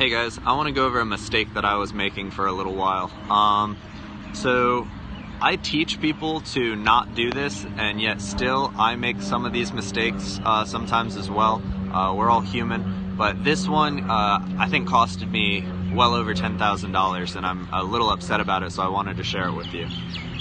Hey guys, I want to go over a mistake that I was making for a little while. Um, so I teach people to not do this, and yet still I make some of these mistakes uh, sometimes as well. Uh, we're all human, but this one uh, I think costed me well over $10,000, and I'm a little upset about it, so I wanted to share it with you.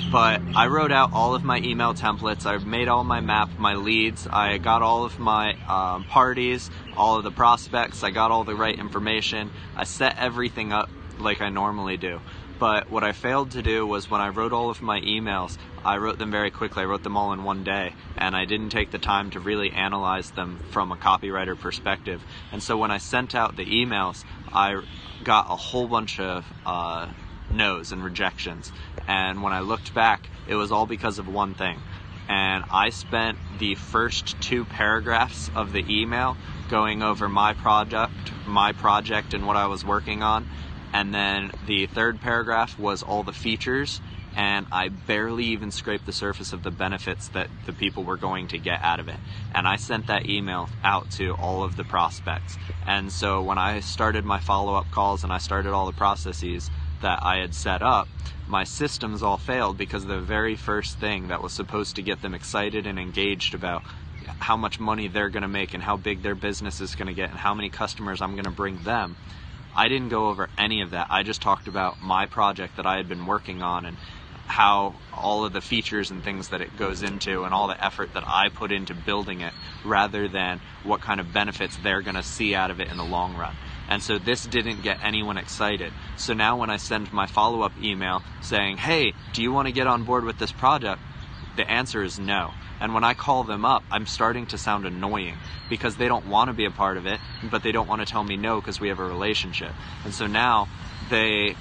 But I wrote out all of my email templates, I made all my map, my leads, I got all of my um, parties, all of the prospects, I got all the right information, I set everything up like I normally do. But what I failed to do was when I wrote all of my emails, I wrote them very quickly. I wrote them all in one day, and I didn't take the time to really analyze them from a copywriter perspective. And so when I sent out the emails, I got a whole bunch of uh, no's and rejections. And when I looked back, it was all because of one thing. And I spent the first two paragraphs of the email going over my project, my project, and what I was working on and then the third paragraph was all the features and I barely even scraped the surface of the benefits that the people were going to get out of it. And I sent that email out to all of the prospects. And so when I started my follow up calls and I started all the processes that I had set up, my systems all failed because the very first thing that was supposed to get them excited and engaged about how much money they're going to make and how big their business is going to get and how many customers I'm going to bring them I didn't go over any of that. I just talked about my project that I had been working on and how all of the features and things that it goes into and all the effort that I put into building it rather than what kind of benefits they're going to see out of it in the long run. And so this didn't get anyone excited. So now when I send my follow up email saying, hey, do you want to get on board with this project? The answer is no. And when I call them up, I'm starting to sound annoying because they don't want to be a part of it, but they don't want to tell me no because we have a relationship. And so now they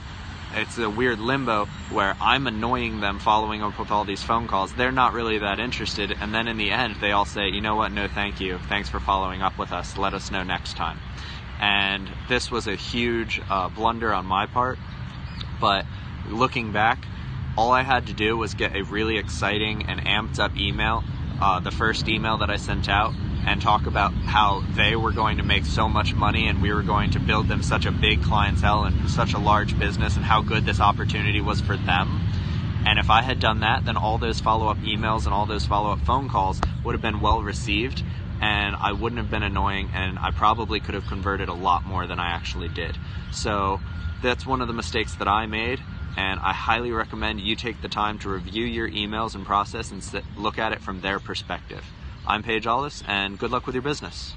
it's a weird limbo where I'm annoying them following up with all these phone calls. They're not really that interested. And then in the end, they all say, you know what? No, thank you. Thanks for following up with us. Let us know next time. And this was a huge uh, blunder on my part. But looking back, all I had to do was get a really exciting and amped up email, uh, the first email that I sent out, and talk about how they were going to make so much money and we were going to build them such a big clientele and such a large business and how good this opportunity was for them. And if I had done that, then all those follow up emails and all those follow up phone calls would have been well received and I wouldn't have been annoying and I probably could have converted a lot more than I actually did. So that's one of the mistakes that I made and I highly recommend you take the time to review your emails and process and look at it from their perspective. I'm Paige Allis, and good luck with your business.